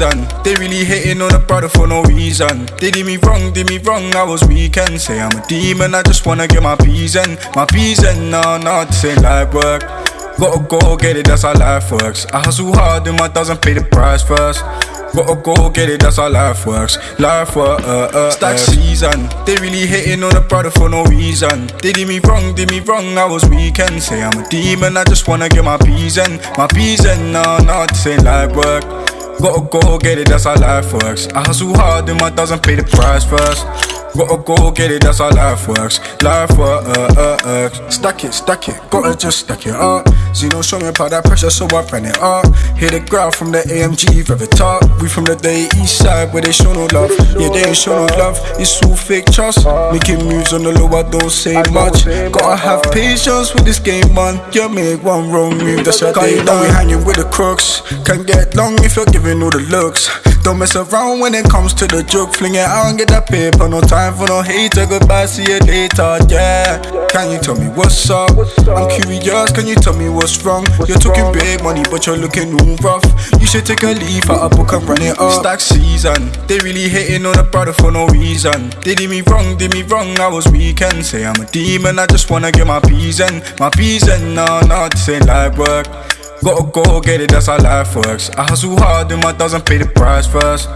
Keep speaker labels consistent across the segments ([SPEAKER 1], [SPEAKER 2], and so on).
[SPEAKER 1] They really hating on a brother for no reason. They did me wrong, did me wrong, I was weekend. Say I'm a demon, I just wanna get my peas in. My peas in, no, no, this ain't life work. Gotta go get it, that's how life works. I hustle hard and my doesn't pay the price first. Gotta go get it, that's how life works. Life work, uh, uh, Stack season. They really hating on a brother for no reason. They did me wrong, did me wrong, I was weekend. Say I'm a demon, I just wanna get my peas in. My peas in, no, no, this ain't life work. Gotta go get it, that's how life works. I hustle hard and my doesn't pay the price first. Gotta go get it, that's how life works. Life work, uh. Stack it, stack it, gotta just stack it up. Zeno show me about that pressure, so I ran it up. Hit the ground from the AMG, it up. We from the day east side where they show no love. Yeah, they ain't show no love. It's all fake trust. Making moves on the low, I don't say much. Gotta have patience with this game, man. You make one wrong move, that's your day done. We hanging with the crooks. Can't get long if you're giving all the looks. Don't mess around when it comes to the joke. Fling it out and get that paper. No time for no hater. Goodbye, see you later. Yeah. Can you tell me what's up? I'm curious. Can you tell me what's wrong? You're talking big money, but you're looking all rough. You should take a leaf out a book and run it up. Stack season. They really hating on a brother for no reason. They did me wrong, did me wrong. I was weekend. Say I'm a demon. I just wanna get my peas in. My peas in. No, no, this ain't life work. Gotta go get it, that's how life works. I hustle hard and my doesn't pay the price first.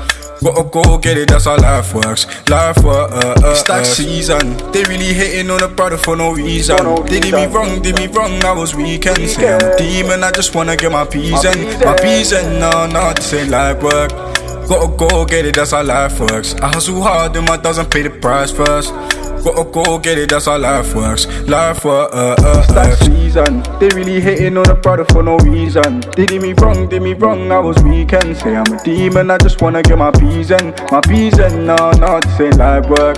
[SPEAKER 1] Gotta go get it, that's how life works. Life work, uh, uh, Stack season. They really hating on a brother for no reason. They did me wrong, did me wrong, I was weekend. Say I'm a demon, I just wanna get my peas in. My peas in, no, no, this ain't life work. Gotta go get it, that's how life works. I hustle hard and my doesn't pay the price first. Gotta go get it, that's how life works. Life work, uh, uh, Stack season. They really hating on a brother for no reason. They did me wrong, did me wrong, I was weekend. Say I'm a demon, I just wanna get my peas in. My peas in, no, no, this ain't life work.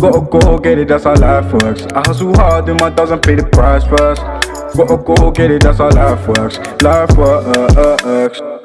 [SPEAKER 1] Gotta go get it, that's how life works. I hustle hard and my doesn't pay the price first. Gotta go get it, that's how life works. Life uh, uh, uh.